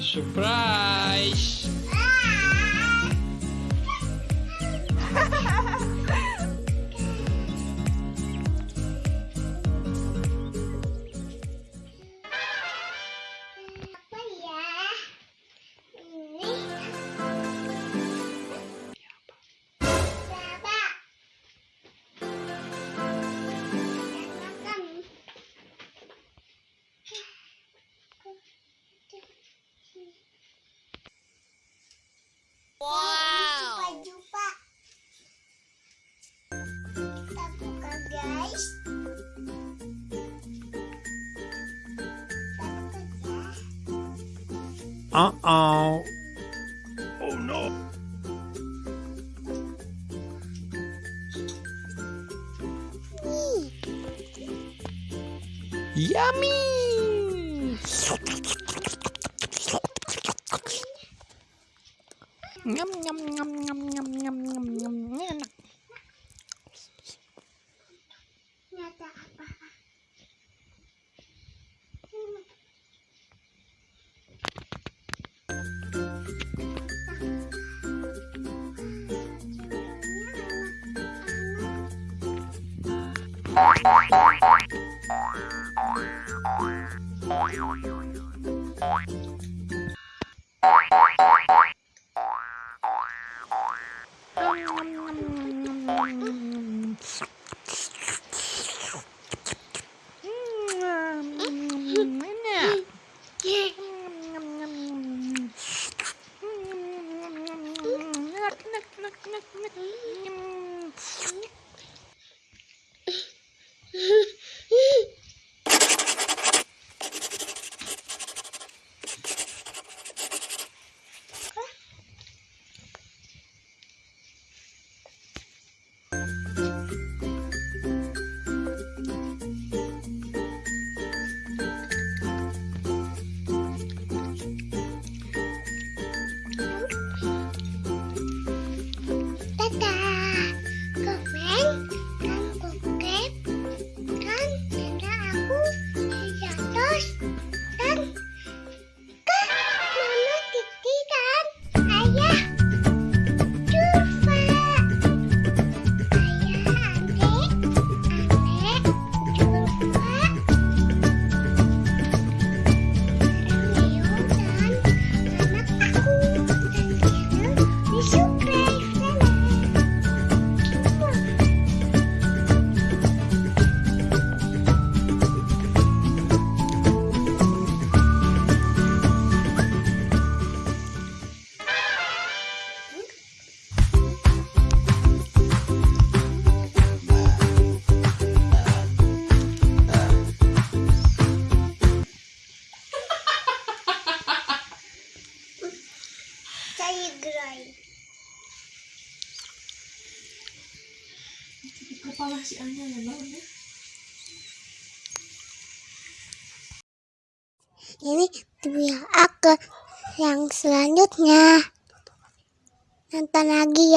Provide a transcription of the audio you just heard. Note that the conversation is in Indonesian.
Surprise! Wow. Jumpa. Kita buka guys. Kita buka ya. Uh-oh. Oh nhâm nhâm nhâm nhâm nhâm nhâm nhâm nhâm nhâm Oi, oi, oi, oi, oi, oi. Mm-hmm. Kepala si Anya ya bang Ini video aku yang selanjutnya. Nonton lagi ya.